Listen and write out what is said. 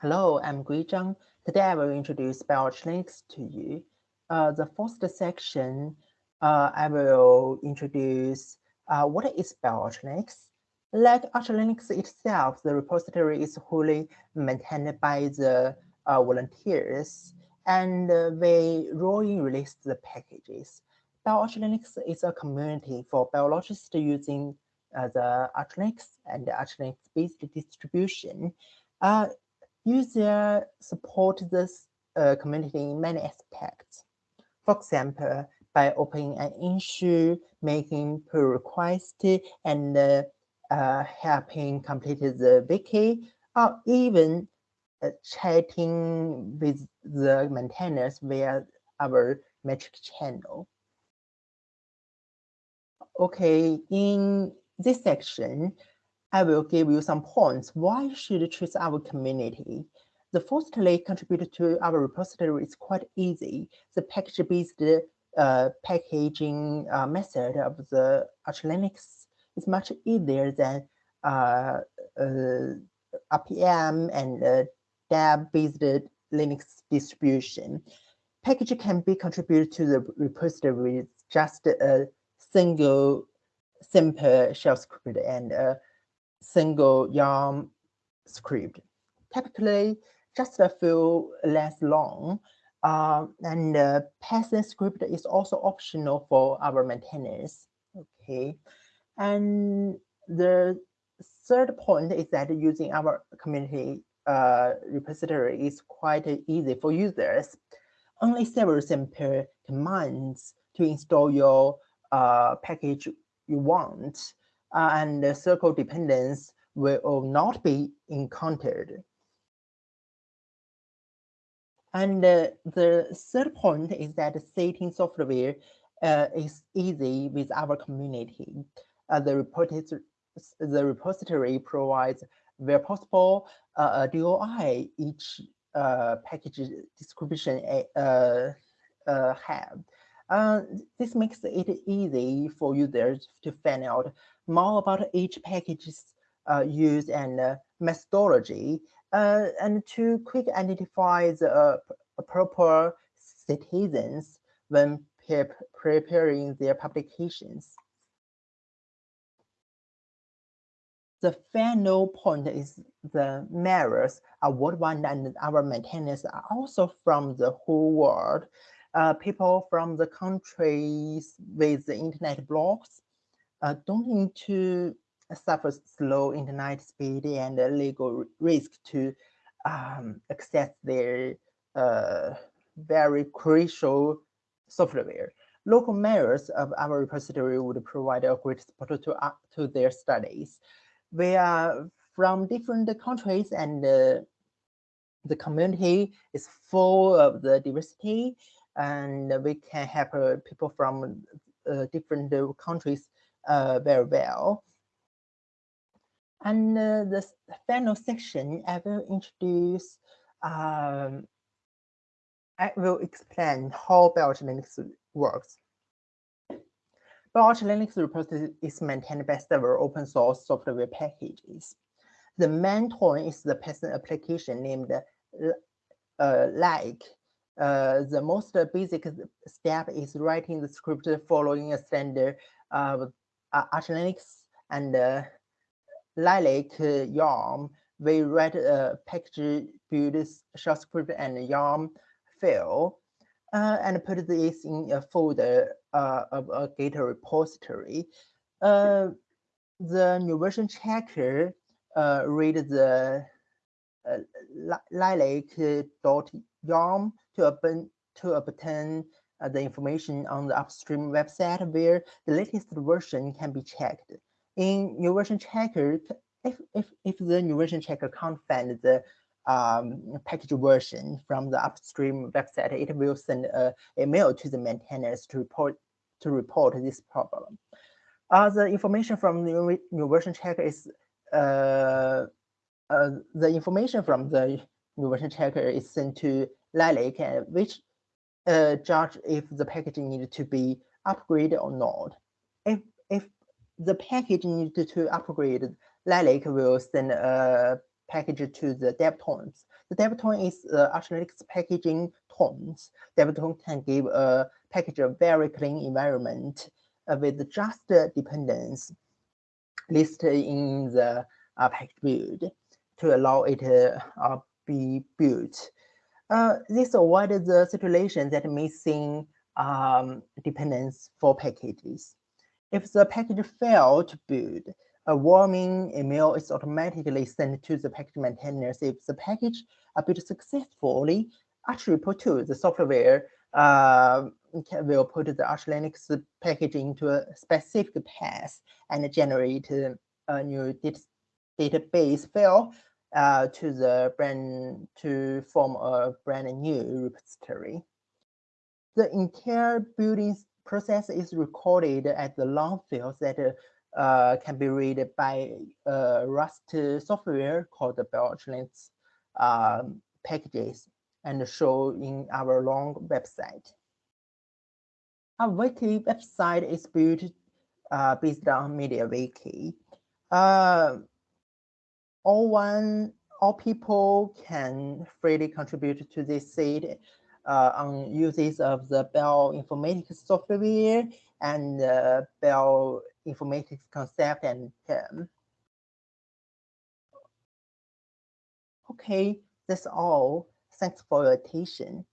Hello, I'm Guoyi Zhang. Today I will introduce BioArchLinux to you. Uh, the first section, uh, I will introduce uh, what is BioArchLinux. Like ArchLinux itself, the repository is wholly maintained by the uh, volunteers, and uh, they rolling release the packages. BioArchLinux is a community for biologists using uh, the ArchLinux and ArchLinux-based distribution. User support this uh, community in many aspects. For example, by opening an issue, making pull request, and uh, uh, helping complete the wiki, or even uh, chatting with the maintainers via our Matrix channel. Okay, in this section, I will give you some points why you should choose our community. The firstly, contribute to our repository is quite easy. The package-based uh, packaging uh, method of the Arch Linux is much easier than uh, uh RPM and uh, DEB-based Linux distribution. Package can be contributed to the repository with just a single simple shell script and uh, single YAML script. Typically, just a few less long. Uh, and uh, Python script is also optional for our maintainers. Okay, and the third point is that using our community uh, repository is quite easy for users. Only several simple commands to install your uh, package you want uh, and the circle dependence will not be encountered. And uh, the third point is that setting software uh, is easy with our community. Uh, the, repository, the repository provides, where possible, uh, a DOI each uh, package description uh, have. this makes it easy for users to find out more about each package's uh, use and uh, methodology, uh, and to quick identify the uh, proper citizens when pre preparing their publications. The final point is the mayors are worldwide and our maintainers are also from the whole world. Uh, people from the countries with the internet blogs uh, don't need to suffer slow internet speed and legal risk to um, access their uh, very crucial software. Local mayors of our repository would provide a great support to, uh, to their studies. We are from different countries and uh, the community is full of the diversity and we can help uh, people from uh, different countries uh, very well. And uh, the final section, I will introduce, um, I will explain how BioArch Linux works. BioArch Linux repository is maintained by several open source software packages. The main tool is the Python application named uh, like. Uh, the most basic step is writing the script following a standard uh, uh, Arch Linux and uh, Lilac uh, YAML, we write a package build shell script and YAML file uh, and put this in a folder uh, of a Git repository. Uh, the new version checker read the uh, lilac.yaml to to obtain uh, the information on the upstream website where the latest version can be checked. In new version checker, if, if, if the new version checker can't find the um, package version from the upstream website, it will send a email to the maintainers to report to report this problem. Uh, the information from the new version checker is uh, uh, the information from the new version checker is sent to Lilac, which uh, judge if the package needed to be upgraded or not. If if the package needed to upgrade, Lilac will send a package to the DevTools. The DevTool is Linux packaging tools. DevTool can give a package a very clean environment uh, with just the dependence listed in the uh, package build to allow it to uh, be built. Uh, this avoids the situation that missing um, dependence for packages. If the package failed to build, a warning email is automatically sent to the package maintainers. If the package are built successfully, archrepo2 the software uh, will put the Arch Linux package into a specific path and generate a new database file uh, to the brand to form a brand new repository. The entire building process is recorded at the long fields that uh, can be read by Rust software called the Belchlinks um, packages and show in our long website. Our wiki website is built uh, based on MediaWiki. Uh, all one, all people can freely contribute to this site uh, on uses of the Bioinformatics software and uh, Bell Informatics concept and term. Okay, that's all. Thanks for your attention.